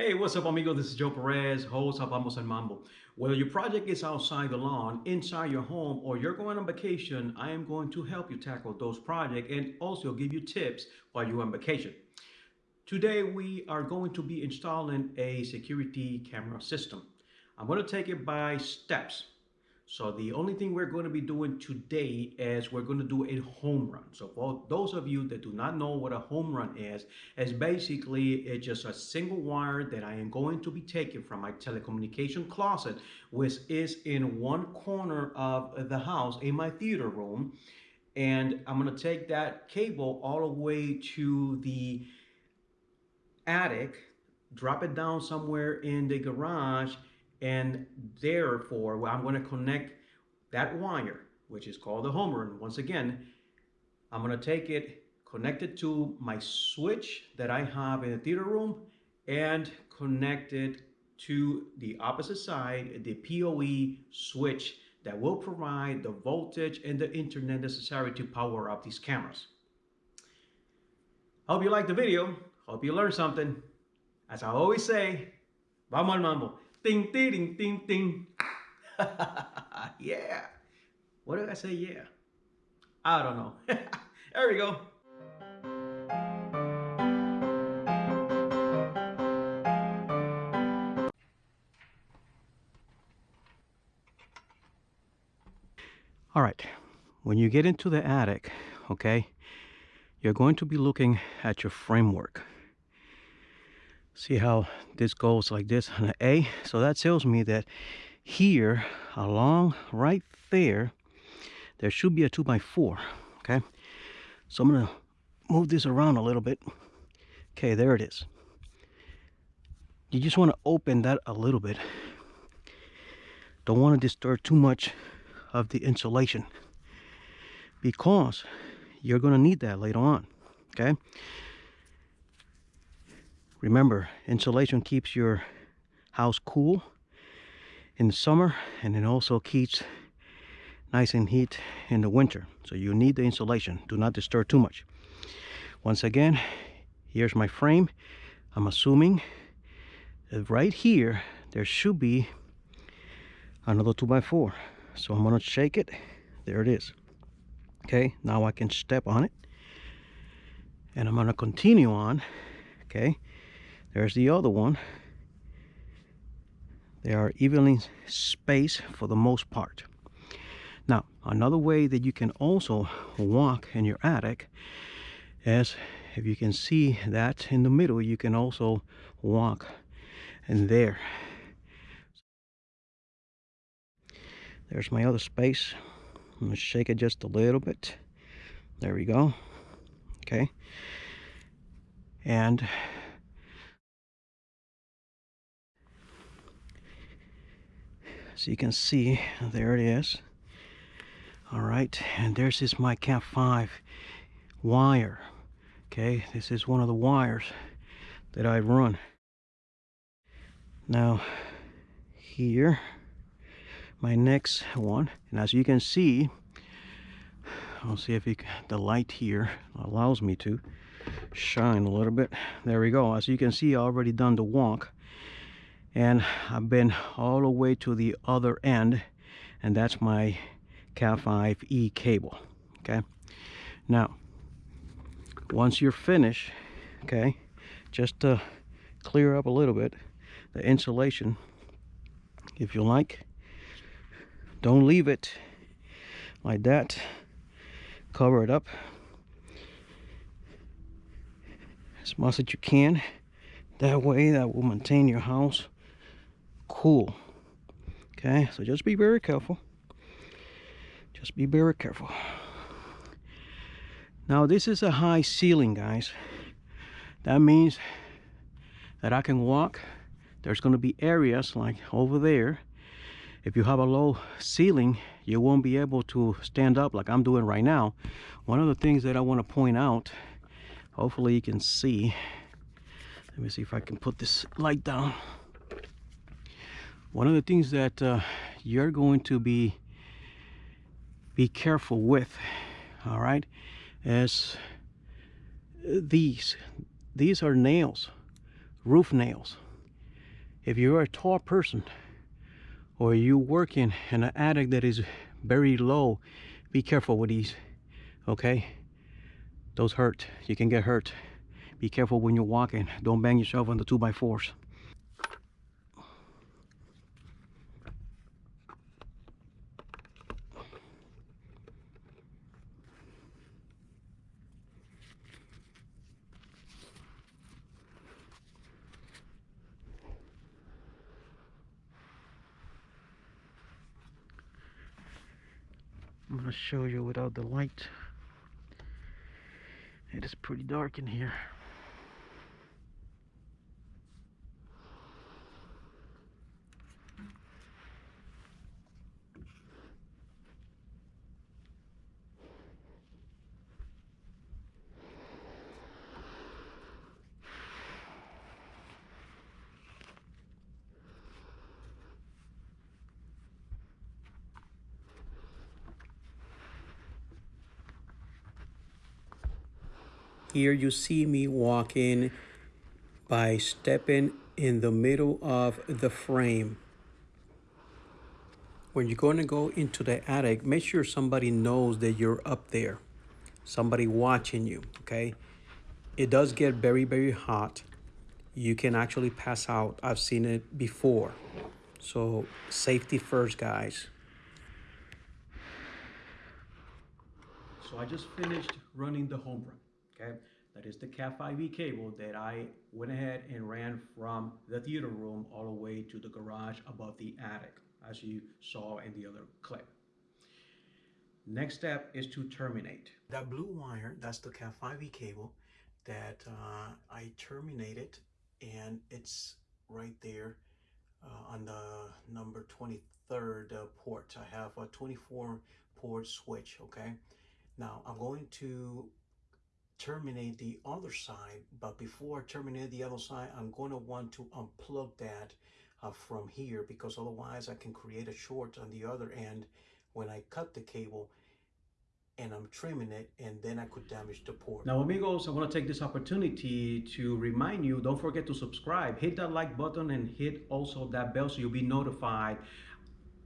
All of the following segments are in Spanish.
Hey, what's up, amigo? This is Joe Perez, host of Vamos al Mambo. Whether your project is outside the lawn, inside your home, or you're going on vacation, I am going to help you tackle those projects and also give you tips while you're on vacation. Today, we are going to be installing a security camera system. I'm going to take it by steps. So the only thing we're going to be doing today is we're going to do a home run. So for those of you that do not know what a home run is, is basically it's just a single wire that I am going to be taking from my telecommunication closet, which is in one corner of the house in my theater room. And I'm going to take that cable all the way to the attic, drop it down somewhere in the garage, and therefore, I'm going to connect that wire, which is called the home run. Once again, I'm going to take it, connect it to my switch that I have in the theater room, and connect it to the opposite side, the PoE switch that will provide the voltage and the internet necessary to power up these cameras. Hope you liked the video. Hope you learned something. As I always say, vamos al mambo. Ding, ding, ding, ding, yeah. What did I say? Yeah. I don't know. there we go. All right. When you get into the attic, okay, you're going to be looking at your framework see how this goes like this. On an A so that tells me that here along right there there should be a 2 by 4 okay? So I'm gonna move this around a little bit. Okay there it is. You just want to open that a little bit. Don't want to disturb too much of the insulation because you're going to need that later on okay Remember, insulation keeps your house cool in the summer and it also keeps nice and heat in the winter. So you need the insulation. Do not disturb too much. Once again, here's my frame. I'm assuming right here, there should be another 2x4. So I'm gonna shake it. There it is. Okay, now I can step on it. And I'm gonna continue on, okay? There's the other one. They are evenly spaced for the most part. Now, another way that you can also walk in your attic is if you can see that in the middle, you can also walk in there. There's my other space. I'm gonna shake it just a little bit. There we go. Okay. And so you can see there it is. All right and there's this my cat 5 wire. Okay this is one of the wires that I run. Now here my next one. And as you can see I'll see if you, the light here allows me to shine a little bit. There we go. As you can see I already done the walk and I've been all the way to the other end and that's my Cat 5e cable okay? Now once you're finished okay just to clear up a little bit the insulation if you like don't leave it like that. Cover it up as much as you can. That way that will maintain your house cool. Okay so just be very careful. Just be very careful. Now this is a high ceiling guys. That means that I can walk. There's going to be areas like over there. If you have a low ceiling you won't be able to stand up like I'm doing right now. One of the things that I want to point out hopefully you can see. Let me see if I can put this light down one of the things that uh, you're going to be be careful with all right is these. These are nails roof nails. If you're a tall person or you working in an attic that is very low be careful with these okay? Those hurt. You can get hurt. Be careful when you're walking. Don't bang yourself on the two by fours I'm gonna show you without the light. It is pretty dark in here. Here you see me walking by stepping in the middle of the frame. When you're going to go into the attic, make sure somebody knows that you're up there. Somebody watching you, okay? It does get very, very hot. You can actually pass out. I've seen it before. So safety first, guys. So I just finished running the home run okay? That is the Cat 5e cable that I went ahead and ran from the theater room all the way to the garage above the attic, as you saw in the other clip. Next step is to terminate. That blue wire, that's the Cat 5e cable that uh, I terminated and it's right there uh, on the number 23rd uh, port. I have a 24 port switch, okay? Now I'm going to terminate the other side but before I terminate the other side I'm going to want to unplug that uh, from here because otherwise I can create a short on the other end when I cut the cable and I'm trimming it and then I could damage the port. Now amigos, I want to take this opportunity to remind you, don't forget to subscribe. Hit that like button and hit also that bell so you'll be notified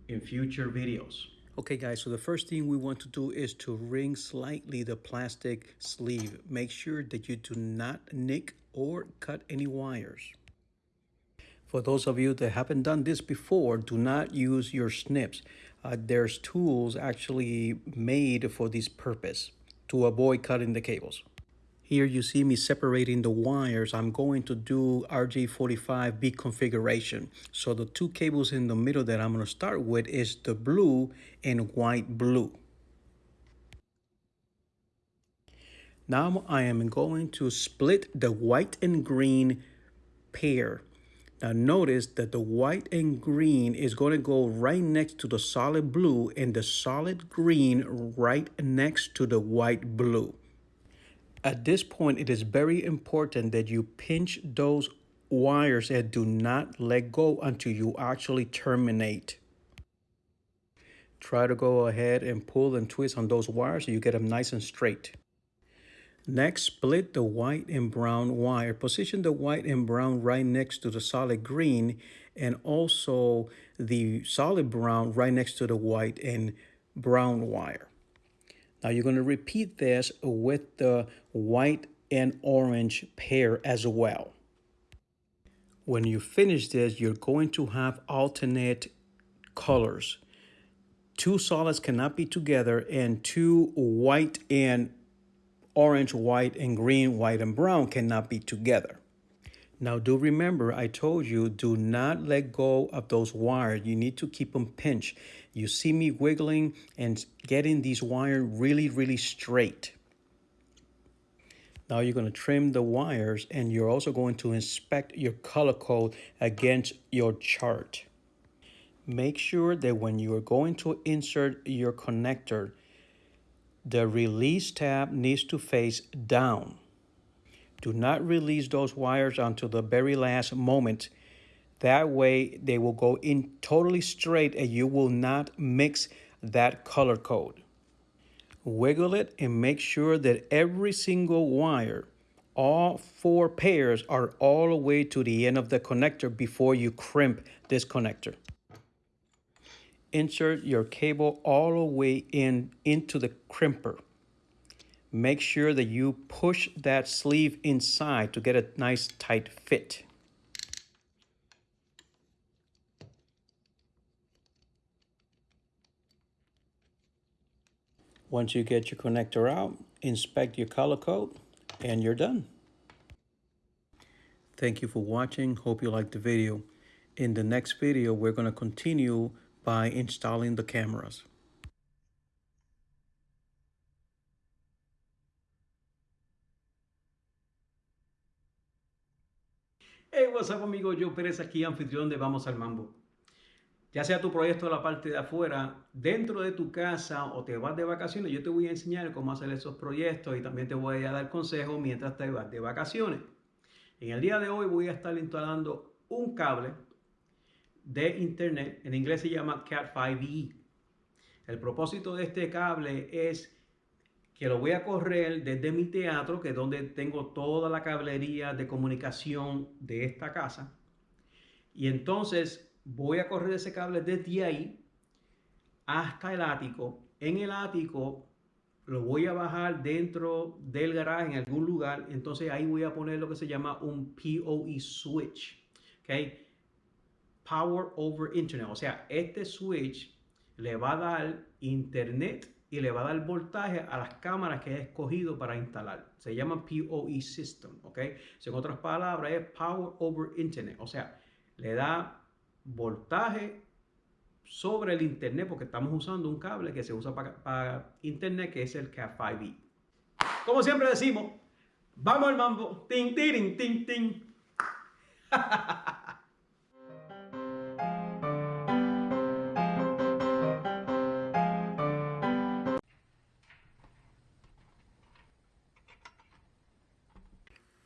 in future videos. Okay guys, so the first thing we want to do is to ring slightly the plastic sleeve. Make sure that you do not nick or cut any wires. For those of you that haven't done this before, do not use your snips. Uh, there's tools actually made for this purpose to avoid cutting the cables. Here you see me separating the wires. I'm going to do RJ45B configuration. So the two cables in the middle that I'm going to start with is the blue and white blue. Now I am going to split the white and green pair. Now notice that the white and green is going to go right next to the solid blue and the solid green right next to the white blue. At this point, it is very important that you pinch those wires and do not let go until you actually terminate. Try to go ahead and pull and twist on those wires so you get them nice and straight. Next, split the white and brown wire. Position the white and brown right next to the solid green and also the solid brown right next to the white and brown wire. Now you're going to repeat this with the white and orange pair as well. When you finish this, you're going to have alternate colors. Two solids cannot be together and two white and orange, white and green, white and brown cannot be together. Now do remember, I told you, do not let go of those wires. You need to keep them pinched. You see me wiggling and getting these wires really, really straight. Now you're going to trim the wires and you're also going to inspect your color code against your chart. Make sure that when you are going to insert your connector, the release tab needs to face down. Do not release those wires until the very last moment. That way they will go in totally straight and you will not mix that color code. Wiggle it and make sure that every single wire all four pairs are all the way to the end of the connector before you crimp this connector. Insert your cable all the way in into the crimper. Make sure that you push that sleeve inside to get a nice tight fit. Once you get your connector out, inspect your color code and you're done. Thank you for watching. Hope you liked the video. In the next video, we're going to continue by installing the cameras. Hey, what's up amigo, Joe Pérez aquí, anfitrión de Vamos al Mambo. Ya sea tu proyecto de la parte de afuera, dentro de tu casa o te vas de vacaciones, yo te voy a enseñar cómo hacer esos proyectos y también te voy a dar consejos mientras te vas de vacaciones. En el día de hoy voy a estar instalando un cable de internet, en inglés se llama Cat5e. El propósito de este cable es que lo voy a correr desde mi teatro, que es donde tengo toda la cablería de comunicación de esta casa. Y entonces voy a correr ese cable desde ahí hasta el ático. En el ático lo voy a bajar dentro del garaje en algún lugar, entonces ahí voy a poner lo que se llama un PoE switch, ¿ok? Power over Internet, o sea, este switch le va a dar internet y le va a dar voltaje a las cámaras que he escogido para instalar. Se llama PoE system, ¿ok? en otras palabras, es Power over Internet, o sea, le da voltaje sobre el internet porque estamos usando un cable que se usa para, internet que es el Cat5e. Como siempre decimos, vamos al mambo. Ting, ting, ting, ting.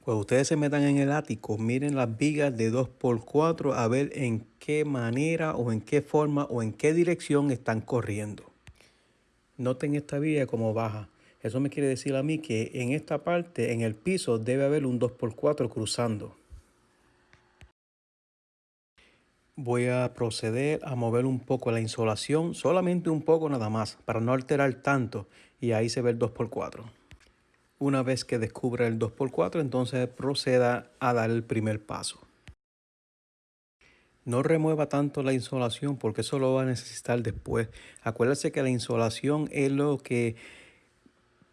Cuando ustedes se metan en el ático, miren las vigas de 2x4 a ver en qué manera o en qué forma o en qué dirección están corriendo. Noten esta viga como baja. Eso me quiere decir a mí que en esta parte, en el piso, debe haber un 2x4 cruzando. Voy a proceder a mover un poco la insolación, solamente un poco nada más, para no alterar tanto. Y ahí se ve el 2x4. Una vez que descubra el 2x4, entonces proceda a dar el primer paso. No remueva tanto la insolación porque eso lo va a necesitar después. Acuérdese que la insolación es lo que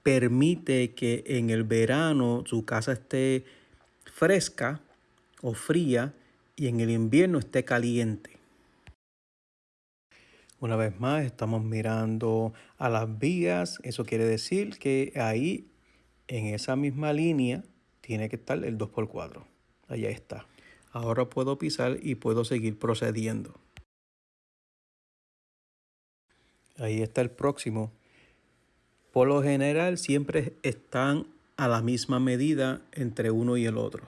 permite que en el verano su casa esté fresca o fría y en el invierno esté caliente. Una vez más estamos mirando a las vías. Eso quiere decir que ahí en esa misma línea tiene que estar el 2x4. Allá está. Ahora puedo pisar y puedo seguir procediendo. Ahí está el próximo. Por lo general siempre están a la misma medida entre uno y el otro.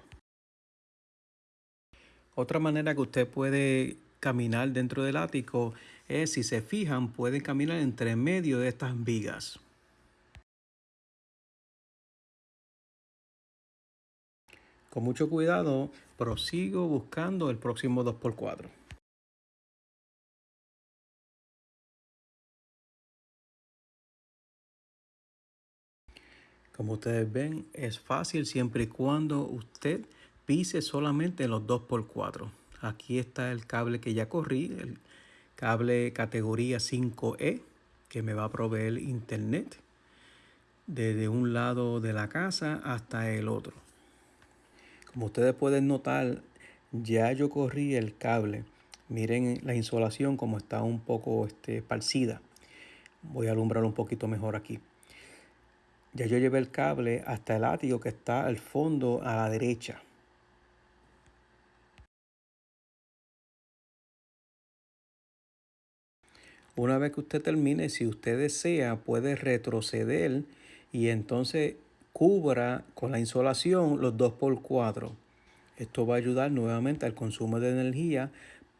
Otra manera que usted puede caminar dentro del ático es, si se fijan, pueden caminar entre medio de estas vigas. Con mucho cuidado, prosigo buscando el próximo 2x4. Como ustedes ven, es fácil siempre y cuando usted pise solamente los 2x4. Aquí está el cable que ya corrí, el cable categoría 5E, que me va a proveer internet desde un lado de la casa hasta el otro. Como ustedes pueden notar, ya yo corrí el cable. Miren la insolación como está un poco este, parcida. Voy a alumbrar un poquito mejor aquí. Ya yo llevé el cable hasta el ático que está al fondo a la derecha. Una vez que usted termine, si usted desea, puede retroceder y entonces cubra con la insolación los 2x4. Esto va a ayudar nuevamente al consumo de energía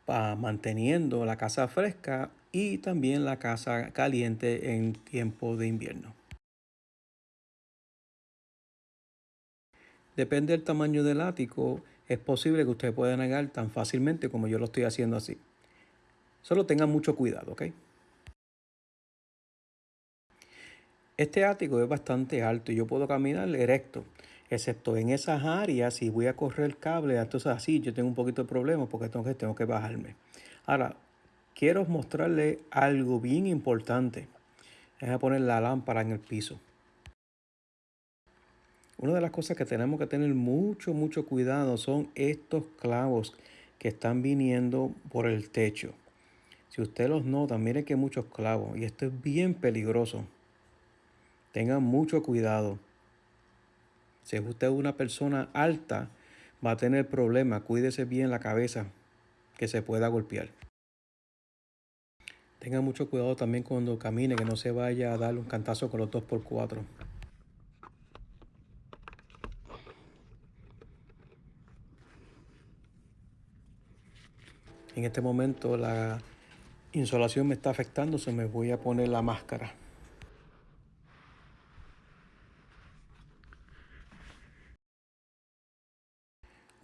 para manteniendo la casa fresca y también la casa caliente en tiempo de invierno. Depende del tamaño del ático, es posible que usted pueda negar tan fácilmente como yo lo estoy haciendo así. Solo tengan mucho cuidado, ¿ok? Este ático es bastante alto y yo puedo caminar erecto, excepto en esas áreas, si voy a correr el cable, entonces así yo tengo un poquito de problema porque entonces tengo que bajarme. Ahora, quiero mostrarle algo bien importante. Voy a poner la lámpara en el piso. Una de las cosas que tenemos que tener mucho, mucho cuidado son estos clavos que están viniendo por el techo. Si usted los nota, mire que muchos clavos y esto es bien peligroso. Tengan mucho cuidado. Si usted es una persona alta, va a tener problemas. Cuídese bien la cabeza, que se pueda golpear. Tenga mucho cuidado también cuando camine, que no se vaya a dar un cantazo con los 2x4. En este momento la insolación me está afectando, se me voy a poner la máscara.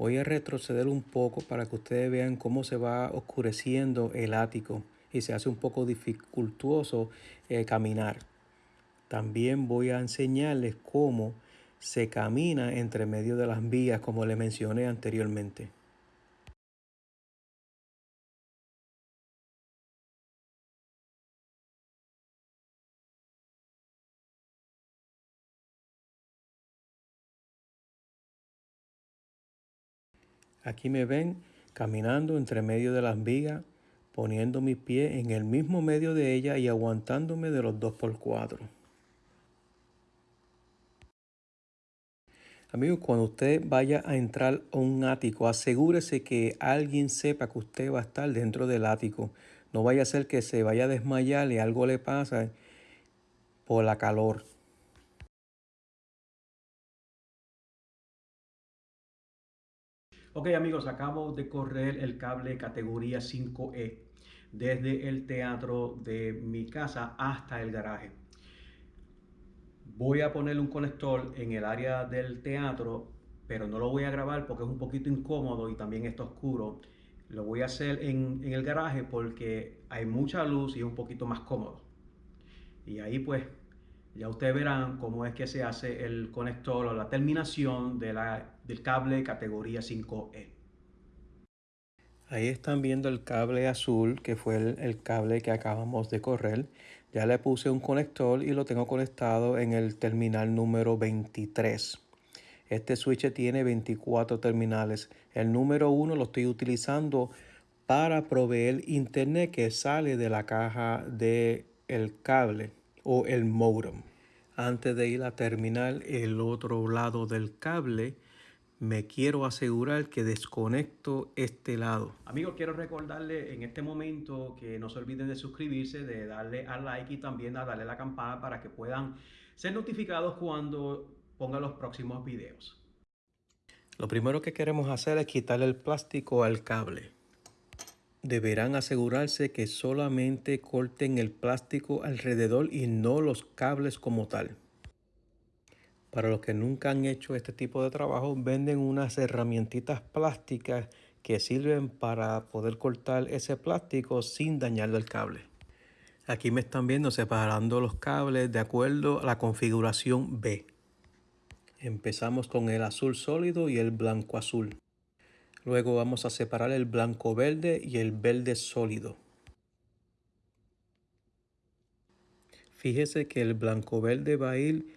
Voy a retroceder un poco para que ustedes vean cómo se va oscureciendo el ático y se hace un poco dificultuoso eh, caminar. También voy a enseñarles cómo se camina entre medio de las vías como les mencioné anteriormente. Aquí me ven caminando entre medio de las vigas, poniendo mi pie en el mismo medio de ella y aguantándome de los dos por cuatro. Amigos, cuando usted vaya a entrar a un ático, asegúrese que alguien sepa que usted va a estar dentro del ático. No vaya a ser que se vaya a desmayar y algo le pasa por la calor. Ok amigos, acabo de correr el cable categoría 5E desde el teatro de mi casa hasta el garaje. Voy a ponerle un conector en el área del teatro, pero no lo voy a grabar porque es un poquito incómodo y también está oscuro. Lo voy a hacer en, en el garaje porque hay mucha luz y es un poquito más cómodo. Y ahí pues ya ustedes verán cómo es que se hace el conector o la terminación de del cable categoría 5E. Ahí están viendo el cable azul, que fue el, cable que acabamos de correr. Ya le puse un conector y lo tengo conectado en el terminal número 23. Este switch tiene 24 terminales. El número 1 lo estoy utilizando para proveer internet que sale de la caja del el cable o el modem. Antes de ir a terminar el otro lado del cable, me quiero asegurar que desconecto este lado. Amigos, quiero recordarle en este momento que no se olviden de suscribirse, de darle al like y también a darle a la campana para que puedan ser notificados cuando ponga los próximos videos. Lo primero que queremos hacer es quitarle el plástico al cable deberán asegurarse que solamente corten el plástico alrededor y no los cables como tal. Para los que nunca han hecho este tipo de trabajo, venden unas herramientitas plásticas que sirven para poder cortar ese plástico sin dañarle el cable. Aquí me están viendo separando los cables de acuerdo a la configuración B. Empezamos con el azul sólido y el blanco azul. Luego vamos a separar el blanco verde y el verde sólido. Fíjese que el blanco verde va a ir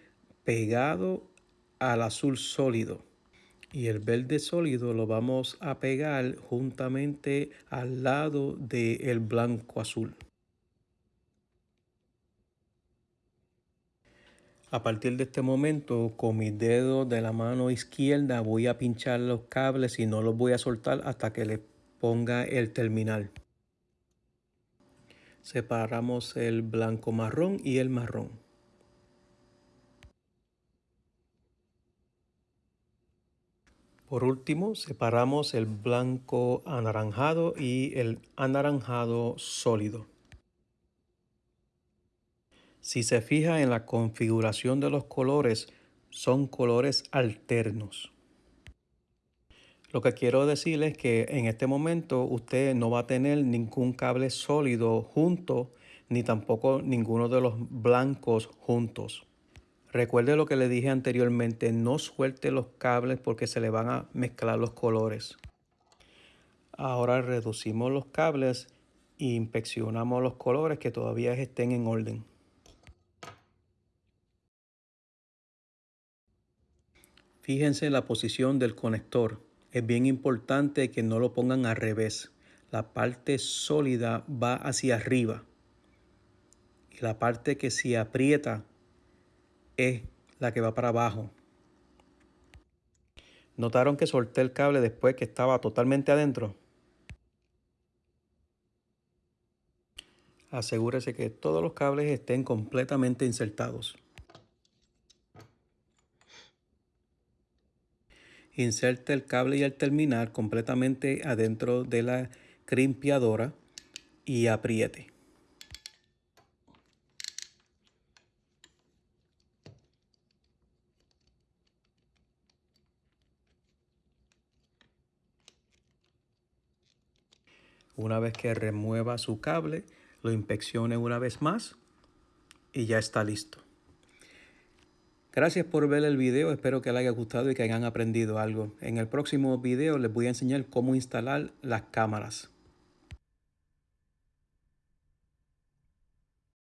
pegado al azul sólido y el verde sólido lo vamos a pegar juntamente al lado del blanco azul. A partir de este momento, con mis dedos de la mano izquierda voy a pinchar los cables y no los voy a soltar hasta que le ponga el terminal. Separamos el blanco marrón y el marrón. Por último, separamos el blanco anaranjado y el anaranjado sólido. Si se fija en la configuración de los colores, son colores alternos. Lo que quiero decir es que en este momento usted no va a tener ningún cable sólido junto, ni tampoco ninguno de los blancos juntos. Recuerde lo que le dije anteriormente, no suelte los cables porque se le van a mezclar los colores. Ahora reducimos los cables e inspeccionamos los colores que todavía estén en orden. Fíjense en la posición del conector. Es bien importante que no lo pongan al revés. La parte sólida va hacia arriba. Y la parte que se aprieta es la que va para abajo. ¿Notaron que solté el cable después que estaba totalmente adentro? Asegúrese que todos los cables estén completamente insertados. Inserte el cable y el terminal completamente adentro de la crimpiadora y apriete. Una vez que remueva su cable, lo inspeccione una vez más y ya está listo. Gracias por ver el video, espero que les haya gustado y que hayan aprendido algo. En el próximo video les voy a enseñar cómo instalar las cámaras.